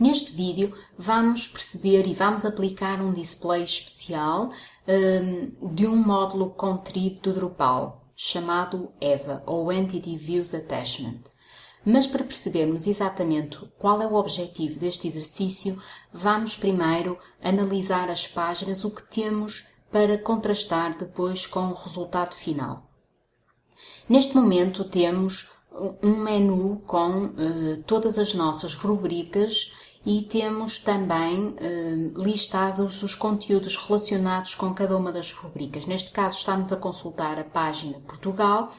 Neste vídeo vamos perceber e vamos aplicar um display especial um, de um módulo contrib do Drupal chamado EVA ou Entity Views Attachment. Mas para percebermos exatamente qual é o objetivo deste exercício, vamos primeiro analisar as páginas, o que temos para contrastar depois com o resultado final. Neste momento temos um menu com uh, todas as nossas rubricas e temos também eh, listados os conteúdos relacionados com cada uma das rubricas. Neste caso, estamos a consultar a página Portugal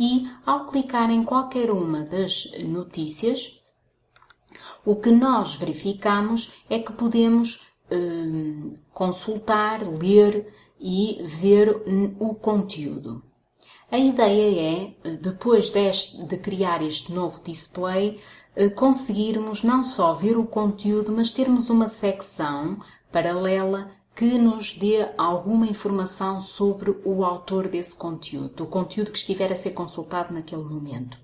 e, ao clicar em qualquer uma das notícias, o que nós verificamos é que podemos eh, consultar, ler e ver o conteúdo. A ideia é, depois deste, de criar este novo display, conseguirmos não só ver o conteúdo, mas termos uma secção paralela que nos dê alguma informação sobre o autor desse conteúdo, o conteúdo que estiver a ser consultado naquele momento.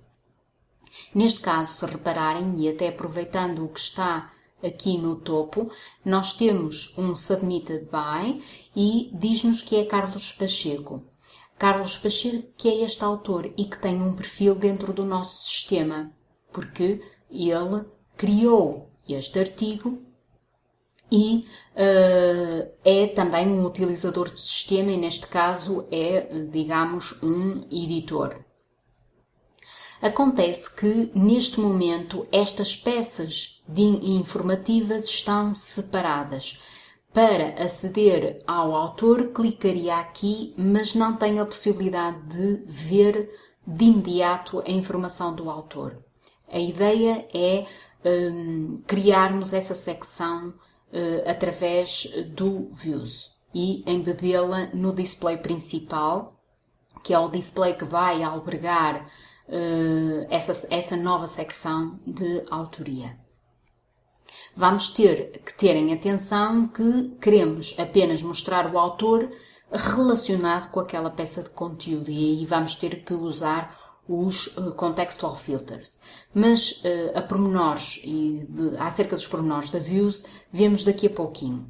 Neste caso, se repararem, e até aproveitando o que está aqui no topo, nós temos um Submitted By e diz-nos que é Carlos Pacheco. Carlos Pacheco que é este autor e que tem um perfil dentro do nosso sistema, porque ele criou este artigo e uh, é também um utilizador de sistema e neste caso é, digamos, um editor. Acontece que neste momento estas peças informativas estão separadas. Para aceder ao autor, clicaria aqui, mas não tenho a possibilidade de ver de imediato a informação do autor. A ideia é um, criarmos essa secção uh, através do Views e embebê-la no display principal, que é o display que vai albergar uh, essa, essa nova secção de autoria. Vamos ter que terem atenção que queremos apenas mostrar o autor relacionado com aquela peça de conteúdo e aí vamos ter que usar os uh, contextual filters. Mas uh, a pormenores e de, acerca dos pormenores da Views, vemos daqui a pouquinho.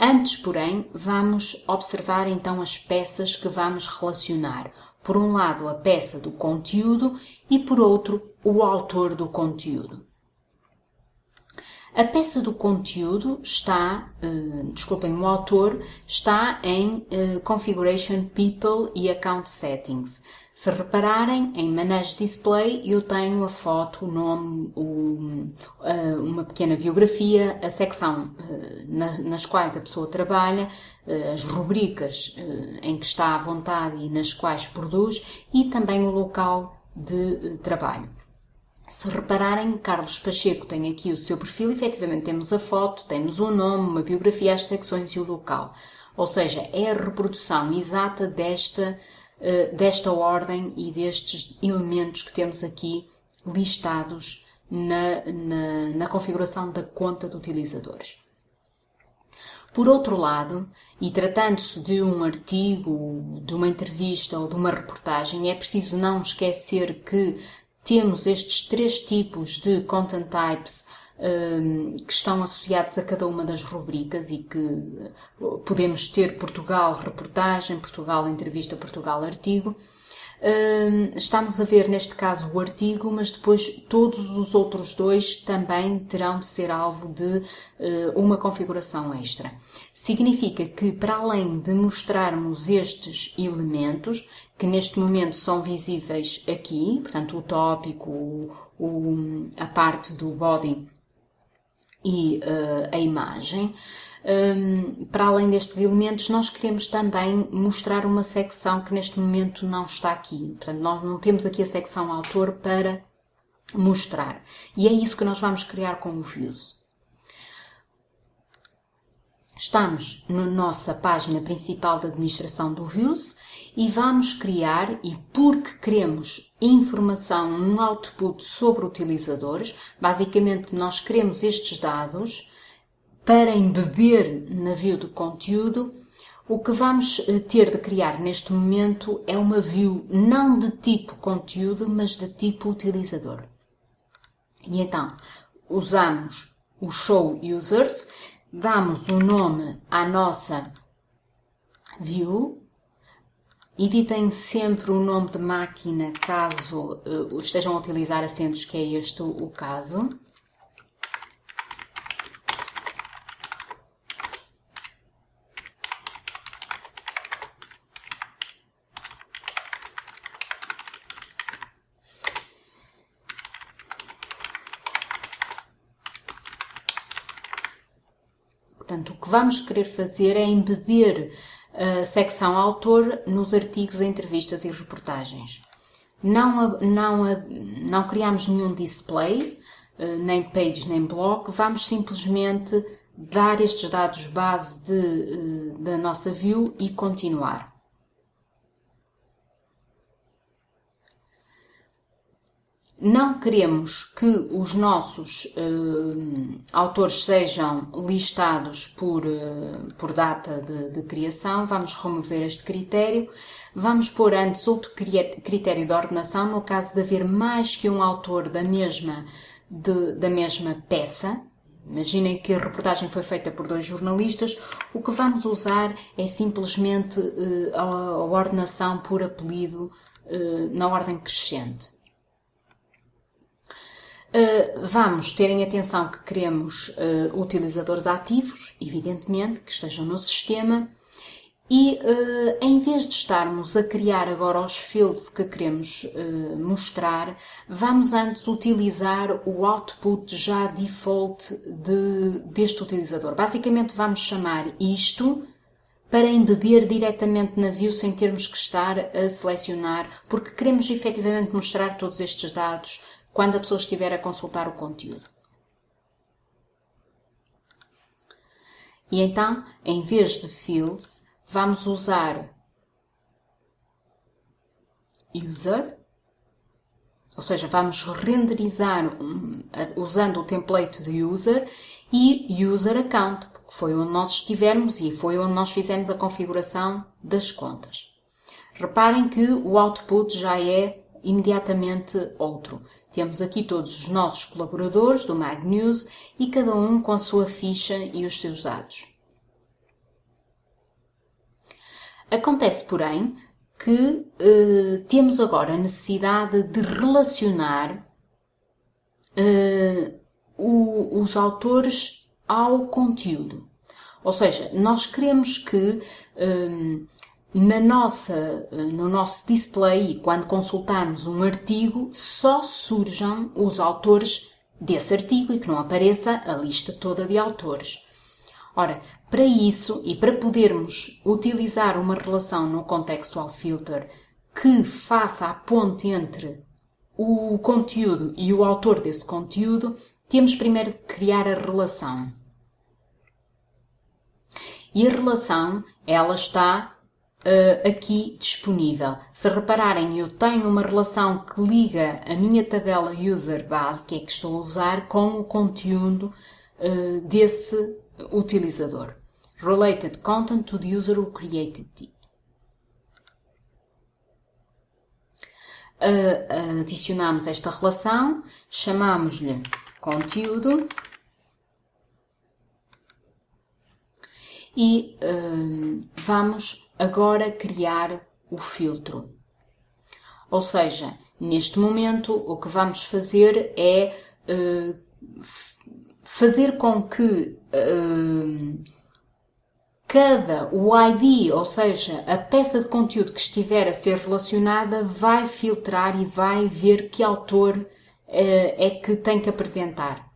Antes, porém, vamos observar então as peças que vamos relacionar. Por um lado, a peça do conteúdo e por outro, o autor do conteúdo. A peça do conteúdo está, uh, desculpem, o autor está em uh, Configuration People e Account Settings. Se repararem, em Manage Display eu tenho a foto, o nome, o, uh, uma pequena biografia, a secção na, nas quais a pessoa trabalha, as rubricas em que está à vontade e nas quais produz e também o local de trabalho. Se repararem, Carlos Pacheco tem aqui o seu perfil, efetivamente temos a foto, temos o nome, uma biografia, as secções e o local. Ou seja, é a reprodução exata desta, desta ordem e destes elementos que temos aqui listados na, na, na configuração da conta de utilizadores. Por outro lado, e tratando-se de um artigo, de uma entrevista ou de uma reportagem, é preciso não esquecer que temos estes três tipos de content types que estão associados a cada uma das rubricas e que uh, podemos ter Portugal reportagem, Portugal entrevista, Portugal artigo. Um, estamos a ver neste caso o artigo, mas depois todos os outros dois também terão de ser alvo de uh, uma configuração extra. Significa que, para além de mostrarmos estes elementos, que neste momento são visíveis aqui, portanto, o tópico, o, a parte do body e uh, a imagem. Um, para além destes elementos, nós queremos também mostrar uma secção que neste momento não está aqui. Portanto, nós não temos aqui a secção autor para mostrar. E é isso que nós vamos criar com o Views. Estamos na nossa página principal de administração do Views e vamos criar, e porque queremos informação, um output sobre utilizadores, basicamente nós queremos estes dados para embeber na view do conteúdo, o que vamos eh, ter de criar neste momento é uma view não de tipo conteúdo, mas de tipo utilizador. E então, usamos o show users, damos um nome à nossa view, editem sempre o nome de máquina caso uh, estejam a utilizar acentos, que é este o caso. Portanto, o que vamos querer fazer é embeber a secção autor nos artigos, entrevistas e reportagens. Não, não, não criamos nenhum display, eh, nem page nem blog, vamos simplesmente dar estes dados base de, eh, da nossa view e continuar. Não queremos que os nossos uh, autores sejam listados por, uh, por data de, de, criação, vamos remover este critério. Vamos pôr antes outro critério de ordenação, no caso de haver mais que um autor da mesma, de, da mesma peça. Imaginem que a reportagem foi feita por dois jornalistas, o que vamos usar é simplesmente uh, a, a ordenação por apelido na ordem crescente. Uh, vamos ter em atenção que queremos uh, utilizadores ativos, evidentemente, que estejam no sistema, e uh, em vez de estarmos a criar agora os fields que queremos mostrar, vamos antes utilizar o output já default de, deste utilizador. Basicamente, vamos chamar isto para embeber diretamente na view sem termos que estar a selecionar, porque queremos efetivamente mostrar todos estes dados quando a pessoa estiver a consultar o conteúdo. E então, em vez de fields, vamos usar user, ou seja, vamos renderizar usando o template de user e user account, porque foi onde nós estivermos e foi onde nós fizemos a configuração das contas. Reparem que o output já é imediatamente outro. Temos aqui todos os nossos colaboradores do Mag News e cada um com a sua ficha e os seus dados. Acontece, porém, que eh, temos agora a necessidade de relacionar eh, o, os autores ao conteúdo. Ou seja, nós queremos que eh, na nossa, no nosso display, quando consultarmos um artigo, só surjam os autores desse artigo e que não apareça a lista toda de autores. Ora, para isso e para podermos utilizar uma relação no contextual filter que faça a ponte entre o conteúdo e o autor desse conteúdo, temos primeiro de criar a relação. E a relação, ela está uh, aqui disponível. Se repararem, eu tenho uma relação que liga a minha tabela user base, que é que estou a usar, com o conteúdo uh, desse utilizador. Related content to the user who created it. Uh, adicionamos esta relação, chamamos-lhe conteúdo e vamos agora criar o filtro. Ou seja, neste momento o que vamos fazer é uh, fazer com que uh, cada o ID, ou seja, a peça de conteúdo que estiver a ser relacionada, vai filtrar e vai ver que autor é que tem que apresentar.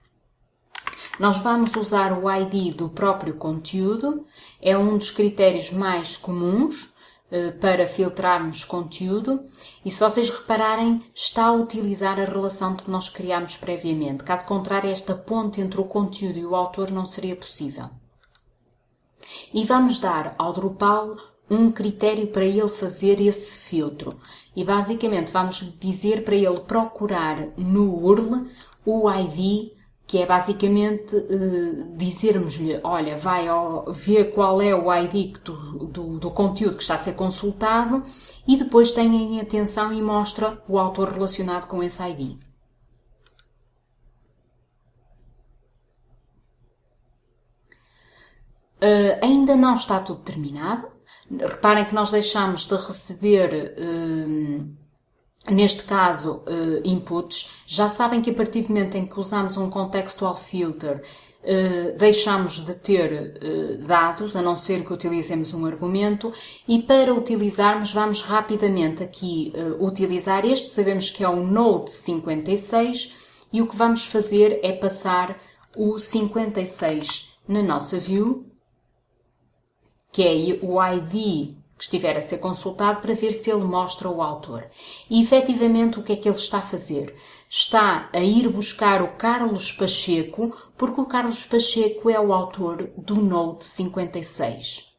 Nós vamos usar o ID do próprio conteúdo, é um dos critérios mais comuns eh, para filtrarmos conteúdo e se vocês repararem está a utilizar a relação que nós criámos previamente. Caso contrário, esta ponte entre o conteúdo e o autor não seria possível. E vamos dar ao Drupal um critério para ele fazer esse filtro. E basicamente vamos dizer para ele procurar no URL o ID que é basicamente uh, dizermos-lhe, olha, vai ao, ver qual é o ID do, do, do, conteúdo que está a ser consultado e depois tenha em atenção e mostra o autor relacionado com esse ID. Uh, ainda não está tudo terminado. Reparem que nós deixamos de receber, uh, neste caso, uh, inputs. Já sabem que a partir do momento em que usamos um contextual filter, deixamos de ter dados, a não ser que utilizemos um argumento, e para utilizarmos, vamos rapidamente aqui utilizar este. Sabemos que é o Node 56 e o que vamos fazer é passar o 56 na nossa view que é o ID que estiver a ser consultado para ver se ele mostra o autor. E efetivamente o que é que ele está a fazer? Está a ir buscar o Carlos Pacheco, porque o Carlos Pacheco é o autor do Note 56.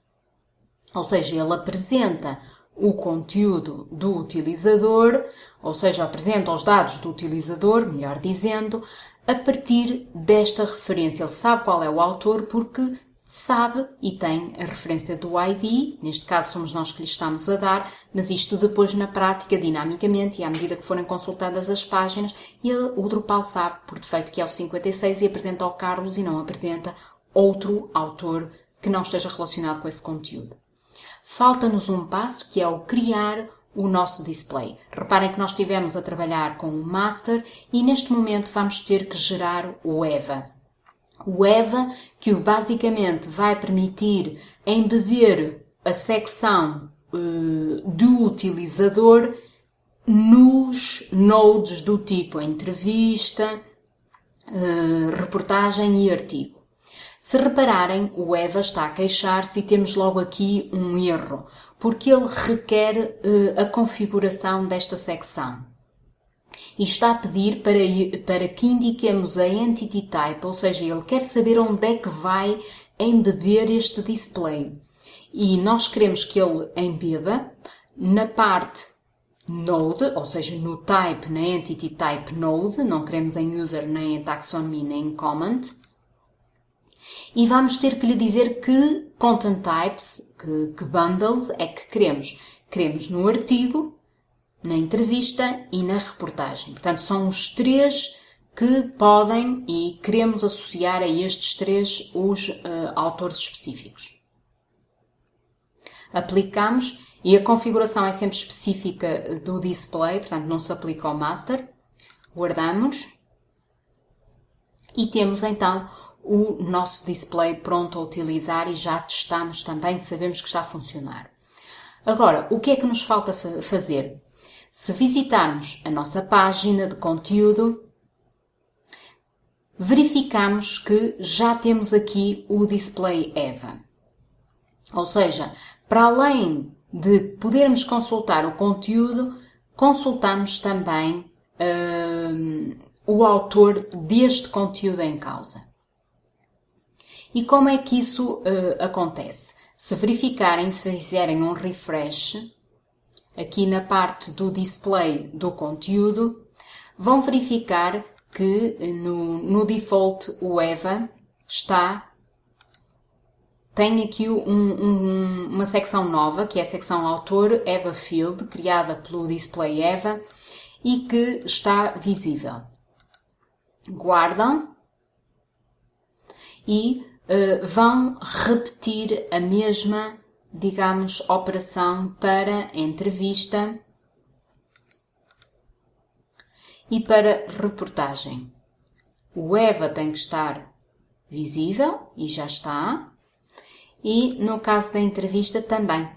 Ou seja, ele apresenta o conteúdo do utilizador, ou seja, apresenta os dados do utilizador, melhor dizendo, a partir desta referência. Ele sabe qual é o autor porque sabe e tem a referência do ID, neste caso somos nós que lhe estamos a dar, mas isto depois na prática, dinamicamente, e à medida que forem consultadas as páginas, ele, o Drupal sabe por defeito que é o 56 e apresenta ao Carlos e não apresenta outro autor que não esteja relacionado com esse conteúdo. Falta-nos um passo que é o criar o nosso display. Reparem que nós estivemos a trabalhar com o master e neste momento vamos ter que gerar o EVA o EVA, que basicamente vai permitir embeber a secção uh, do utilizador nos nodes do tipo entrevista, uh, reportagem e artigo. Se repararem, o EVA está a queixar-se e temos logo aqui um erro, porque ele requer uh, a configuração desta secção e está a pedir para, para que indiquemos a entity type, ou seja, ele quer saber onde é que vai embeber este display. E nós queremos que ele embeba na parte node, ou seja, no type, na entity type node, não queremos em user, nem em taxonomy, nem em comment. E vamos ter que lhe dizer que content types, que, que bundles é que queremos. Queremos no artigo, na entrevista e na reportagem. Portanto, são os três que podem e queremos associar a estes três os uh, autores específicos. Aplicamos e a configuração é sempre específica do display, portanto não se aplica ao master. Guardamos e temos então o nosso display pronto a utilizar e já testamos também, sabemos que está a funcionar. Agora, o que é que nos falta fazer? Se visitarmos a nossa página de conteúdo, verificamos que já temos aqui o display EVA. Ou seja, para além de podermos consultar o conteúdo, consultamos também hum, o autor deste conteúdo em causa. E como é que isso uh, acontece? Se verificarem, se fizerem um refresh, aqui na parte do display do conteúdo, vão verificar que no, no default o EVA está tem aqui um, um, uma secção nova, que é a secção autor EVA Field, criada pelo Display EVA e que está visível. Guardam e uh, vão repetir a mesma digamos, operação para entrevista e para reportagem. O EVA tem que estar visível e já está. E no caso da entrevista também.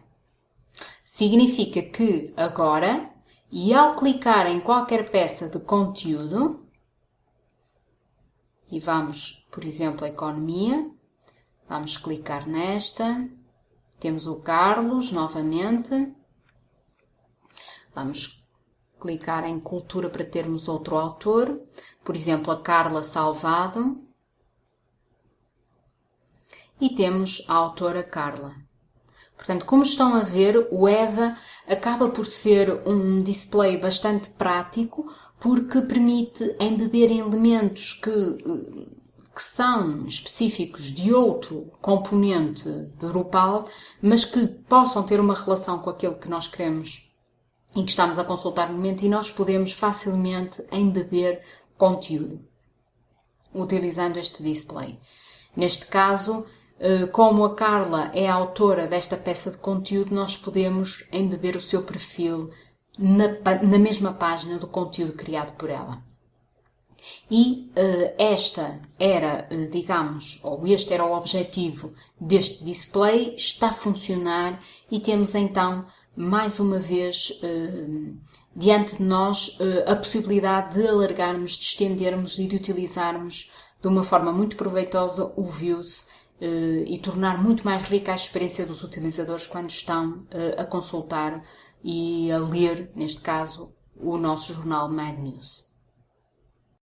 Significa que agora, e ao clicar em qualquer peça de conteúdo, e vamos, por exemplo, a economia, vamos clicar nesta, temos o Carlos novamente. Vamos clicar em cultura para termos outro autor. Por exemplo, a Carla Salvado. E temos a autora Carla. Portanto, como estão a ver, o EVA acaba por ser um display bastante prático porque permite embeber elementos que que são específicos de outro componente de Drupal, mas que possam ter uma relação com aquilo que nós queremos e que estamos a consultar no momento e nós podemos facilmente embeber conteúdo utilizando este display. Neste caso, como a Carla é a autora desta peça de conteúdo, nós podemos embeber o seu perfil na, na mesma página do conteúdo criado por ela. E uh, esta era, uh, digamos, ou este era o objetivo deste display, está a funcionar e temos então, mais uma vez, uh, diante de nós, a possibilidade de alargarmos, de estendermos e de utilizarmos de uma forma muito proveitosa o Views e tornar muito mais rica a experiência dos utilizadores quando estão a consultar e a ler, neste caso, o nosso jornal Mad News.